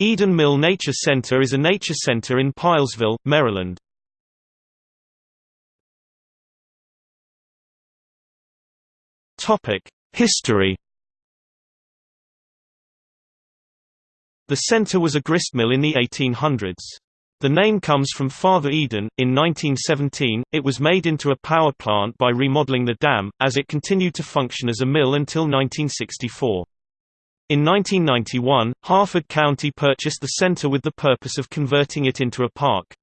Eden Mill Nature Center is a nature center in Pylesville, Maryland. History The center was a gristmill in the 1800s. The name comes from Father Eden. In 1917, it was made into a power plant by remodeling the dam, as it continued to function as a mill until 1964. In 1991, Harford County purchased the center with the purpose of converting it into a park.